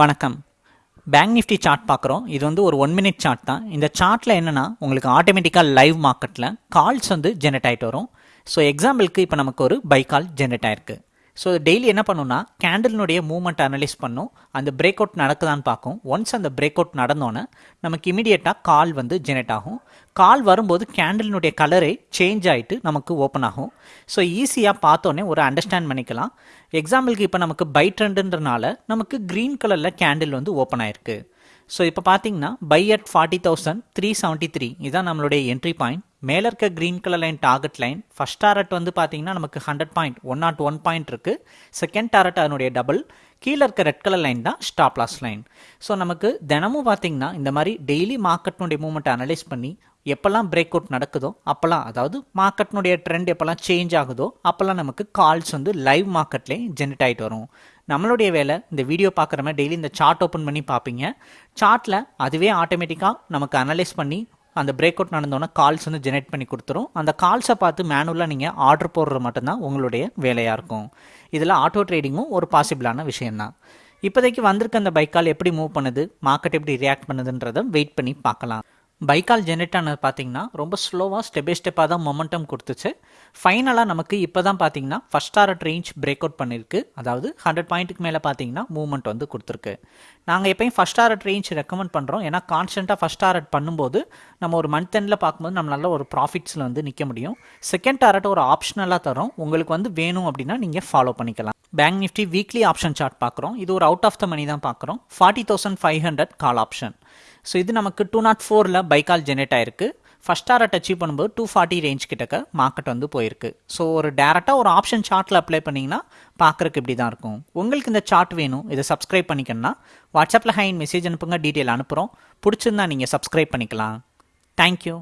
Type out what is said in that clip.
வணக்கம். Bank Nifty chart பார்க்குறோம். இது வந்து ஒரு ஒன் மினிட் சார்ட் தான். இந்த சார்ட்டில் என்னென்னா உங்களுக்கு ஆட்டோமேட்டிக்காக லைவ் மார்க்கெட்டில் கால்ஸ் வந்து ஜென்ரேட் ஆகிட்டு வரும். ஸோ எக்ஸாம்பிளுக்கு இப்போ நமக்கு ஒரு பை கால் ஜென்ரேட் ஆயிருக்கு. ஸோ டெய்லி என்ன பண்ணுன்னா கேண்டில்னுடைய மூவ்மெண்ட் அனலைஸ் பண்ணும். அந்த பிரேக் அவுட் நடக்குதான்னு பார்க்கும். ஒன்ஸ் அந்த பிரேக் அவுட் நடந்தோன்னே நமக்கு இமீடியட்டாக கால் வந்து ஜெனரேட் ஆகும். கால் வரும்போது கேண்டிலினுடைய கலரே சேஞ்ச் ஆகிட்டு நமக்கு ஓப்பன் ஆகும். ஸோ ஈஸியாக பார்த்தோன்னே ஒரு அண்டர்ஸ்டாண்ட் பண்ணிக்கலாம். எக்ஸாம்பிளுக்கு இப்போ நமக்கு பை ட்ரெண்டுன்றனால நமக்கு க்ரீன் கலரில் கேண்டில் வந்து ஓப்பன் ஆயிருக்கு. ஸோ இப்போ பார்த்தீங்கன்னா buy at forty thousand three seventy three இதான் நம்மளுடைய என்ட்ரி பாயிண்ட் மேலே இருக்க green colour line target line first target வந்து பார்த்தீங்கன்னா நமக்கு hundred point one nought one point இருக்குது செகண்ட் டாரட் அதனுடைய டபுள் கீழே இருக்க ரெட் கலர் லைன் தான் ஸ்டாப் லாஸ் லைன் ஸோ நமக்கு தினமும் பார்த்தீங்கன்னா இந்த மாதிரி டெய்லி மார்க்கெட்னுடைய மூவ்மெண்ட் அனலைஸ் பண்ணி எப்போல்லாம் பிரேக் அவுட் நடக்குதோ அப்போல்லாம் அதாவது மார்க்கெட்னுடைய ட்ரெண்ட் எப்போல்லாம் சேஞ்ச் ஆகுதோ அப்போல்லாம் நமக்கு கால்ஸ் வந்து லைவ் மார்க்கெட்லேயே ஜென்ரேட் ஆகிட்டு வரும். நம்மளுடைய வேலை இந்த வீடியோ பார்க்குற மாதிரி டெய்லி இந்த சார்ட் ஓப்பன் பண்ணி பார்ப்பீங்க. சார்ட்டில் அதுவே ஆட்டோமேட்டிக்காக நமக்கு அனலைஸ் பண்ணி அந்த பிரேக் அவுட் நடந்தோன்னே கால்ஸ் வந்து ஜெனரேட் பண்ணி கொடுத்துரும். அந்த கால்ஸை பார்த்து மேனுவலாக நீங்கள் ஆர்டர் போடுறது மட்டும்தான் உங்களுடைய வேலையாக இருக்கும். இதில் ஆட்டோ ட்ரேடிங்கும் ஒரு பாசிபிளான விஷயம்தான். இப்போதைக்கு வந்திருக்க அந்த பைக்கால் எப்படி மூவ் பண்ணுது மார்க்கெட் எப்படி ரியாக்ட் பண்ணுதுன்றதை வெயிட் பண்ணி பார்க்கலாம். பைக்கால் ஜென்ரேட் ஆனது பார்த்தீங்கன்னா ரொம்ப ஸ்லோவாக ஸ்டெப் பை ஸ்டெப்பாக தான் மொமெண்டம் கொடுத்துச்சு. ஃபைனலாக நமக்கு இப்போ தான் பார்த்தீங்கன்னா first hour range break out பண்ணியிருக்கு அதாவது ஹண்ட்ரட் பாயிண்ட்டுக்கு மேலே பார்த்தீங்கன்னா மூவ்மெண்ட் வந்து கொடுத்துருக்கு. நாங்கள் எப்பயும் ஃபஸ்ட் ஆர்ட் ரேஞ்ச் ரெக்கமெண்ட் பண்ணுறோம் ஏன்னா கான்ஸ்டண்ட்டாக ஃபஸ்ட் ஆர்ட் பண்ணும்போது நம்ம ஒரு மந்த் எண்டில் பார்க்கும்போது நம்ம நல்ல ஒரு ப்ராஃபிட்ஸில் வந்து நிற்க முடியும். செகண்ட் டாரட் ஒரு ஆப்ஷனலாக தரோம். உங்களுக்கு வந்து வேணும் அப்படின்னா நீங்கள் ஃபாலோ பண்ணிக்கலாம். Bank Nifty weekly option chart பார்க்குறோம். இது ஒரு அவுட் ஆஃப் த மணி தான் பார்க்குறோம். Forty thousand five hundred call option so இது நமக்கு டூ நாட் ஃபோரில் பைக்கால் ஜெனரேட் ஆயிருக்கு. ஃபஸ்ட் டாரட் அச்சீவ் பண்ணும்போது டூ ஃபார்ட்டி ரேஞ்ச் கிட்டக்க மார்க்கெட் வந்து போயிருக்கு. ஸோ ஒரு டேரெக்டாக ஒரு ஆப்ஷன் சார்ட்டில் அப்ளை பண்ணிங்கன்னா பார்க்குறக்கு இப்படி தான் இருக்கும். உங்களுக்கு இந்த சார்ட் வேணும். இதை சப்ஸ்கிரைப் பண்ணிக்கணும்னா வாட்ஸ்அப்பில் ஹைன் மெசேஜ் அனுப்புங்க. டீட்டெயில் அனுப்புகிறோம் பிடிச்சிருந்தா நீங்கள் சப்ஸ்கிரைப் பண்ணிக்கலாம். தேங்க்யூ